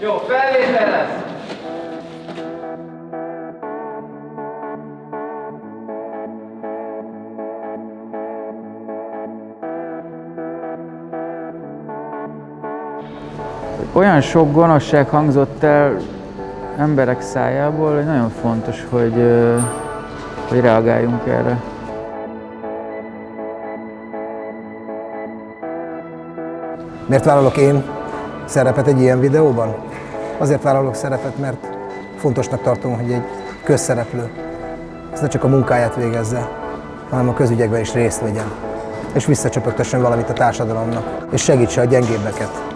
Jó, felvétel lesz! Olyan sok gonoszság hangzott el emberek szájából, hogy nagyon fontos, hogy, hogy reagáljunk erre. Miért vállalok én szerepet egy ilyen videóban? Azért vállalok szerepet, mert fontosnak tartom, hogy egy közszereplő ez ne csak a munkáját végezze, hanem a közügyekben is részt vegyen, és visszacsöpögtessen valamit a társadalomnak, és segítse a gyengébbeket.